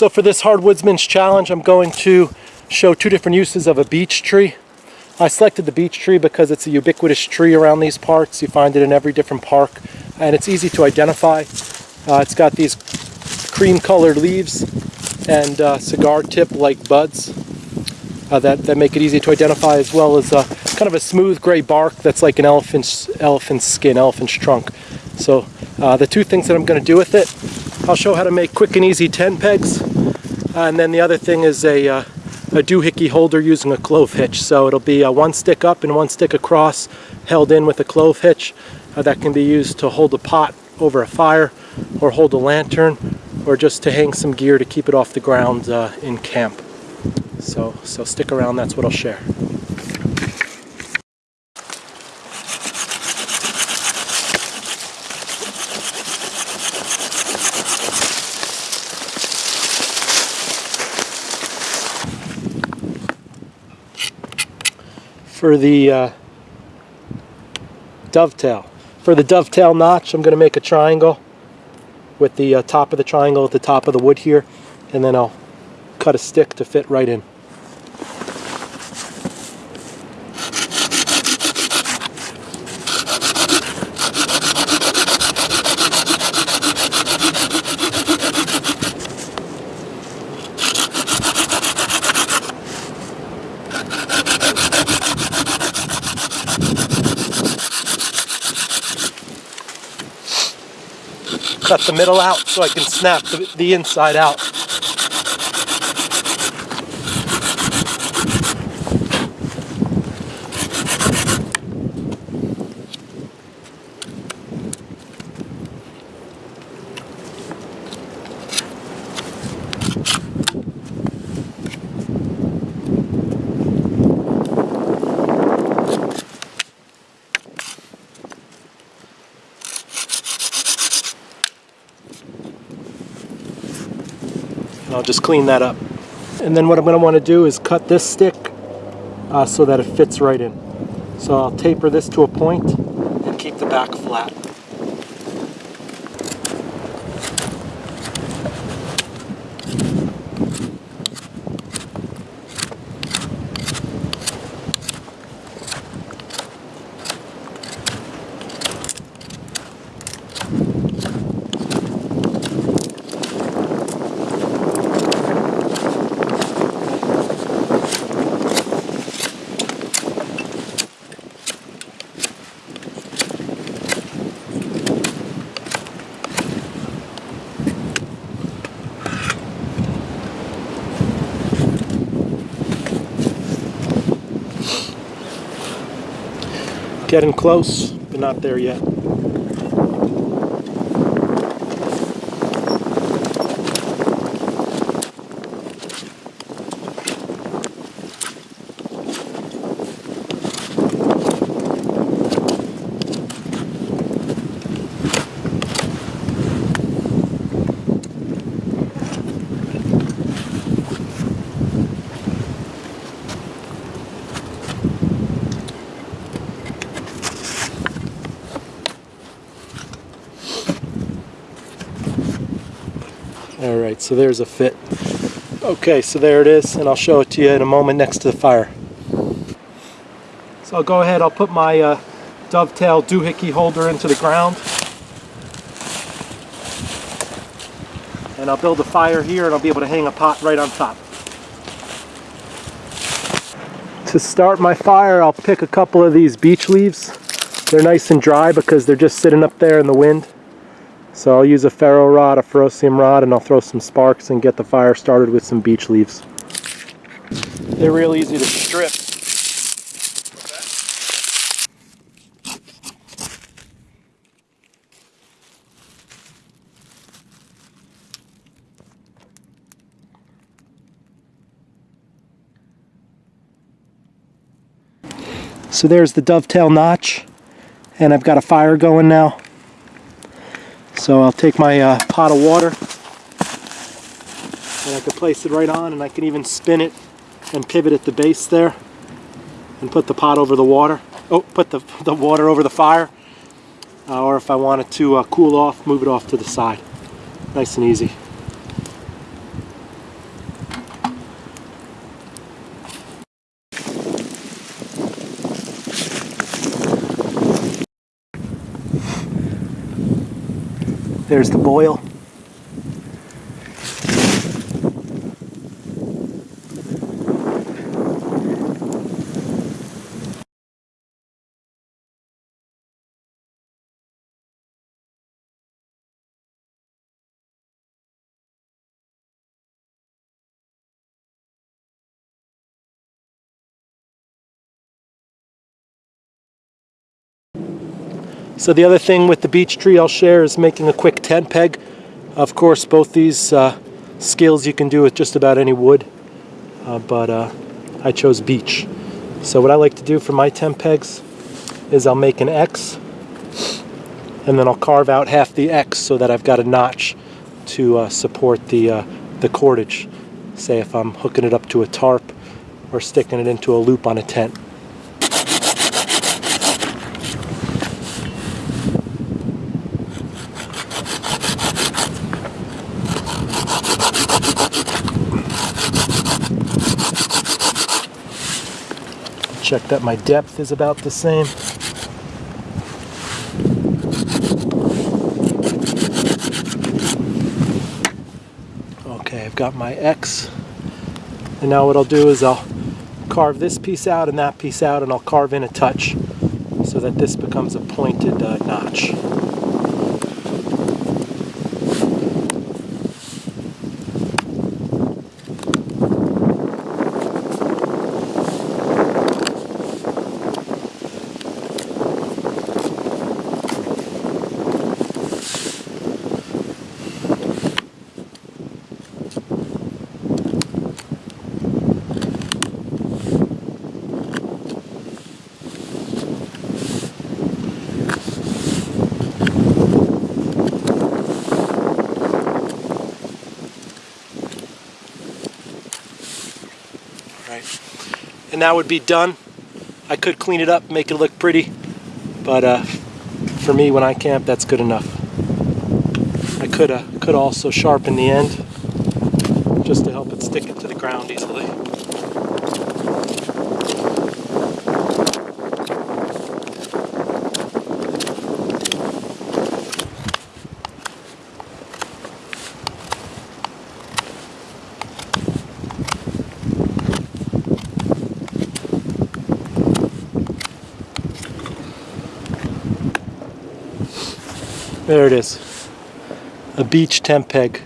So for this Hardwoodsman's Challenge, I'm going to show two different uses of a beech tree. I selected the beech tree because it's a ubiquitous tree around these parts. You find it in every different park and it's easy to identify. Uh, it's got these cream colored leaves and uh, cigar tip like buds uh, that, that make it easy to identify as well as uh, kind of a smooth gray bark that's like an elephant's, elephant's skin, elephant's trunk. So uh, the two things that I'm going to do with it, I'll show how to make quick and easy tent pegs and then the other thing is a, uh, a doohickey holder using a clove hitch. So it'll be uh, one stick up and one stick across held in with a clove hitch that can be used to hold a pot over a fire or hold a lantern or just to hang some gear to keep it off the ground uh, in camp. So, so stick around, that's what I'll share. For the uh, dovetail. For the dovetail notch, I'm going to make a triangle with the uh, top of the triangle at the top of the wood here, and then I'll cut a stick to fit right in. Cut the middle out so I can snap the, the inside out. I'll just clean that up. And then what I'm going to want to do is cut this stick uh, so that it fits right in. So I'll taper this to a point and keep the back flat. Getting close, but not there yet. So there's a fit. Okay, so there it is, and I'll show it to you in a moment next to the fire. So I'll go ahead, I'll put my uh, dovetail doohickey holder into the ground. And I'll build a fire here and I'll be able to hang a pot right on top. To start my fire, I'll pick a couple of these beech leaves. They're nice and dry because they're just sitting up there in the wind. So I'll use a ferro rod, a ferrocerium rod, and I'll throw some sparks and get the fire started with some beech leaves. They're real easy to strip. So there's the dovetail notch and I've got a fire going now. So I'll take my uh, pot of water and I can place it right on and I can even spin it and pivot at the base there and put the pot over the water. Oh, put the, the water over the fire. Uh, or if I want it to uh, cool off, move it off to the side. Nice and easy. There's the boil. So the other thing with the beech tree I'll share is making a quick tent peg. Of course, both these uh, skills you can do with just about any wood, uh, but uh, I chose beech. So what I like to do for my tent pegs is I'll make an X, and then I'll carve out half the X so that I've got a notch to uh, support the, uh, the cordage. Say if I'm hooking it up to a tarp or sticking it into a loop on a tent. Check that my depth is about the same. Okay, I've got my X. And now what I'll do is I'll carve this piece out and that piece out and I'll carve in a touch so that this becomes a pointed uh, notch. Right? And that would be done. I could clean it up, make it look pretty, but uh, for me, when I camp, that's good enough. I could uh, could also sharpen the end just to help it stick it to the ground easily. There it is. A beech tent peg.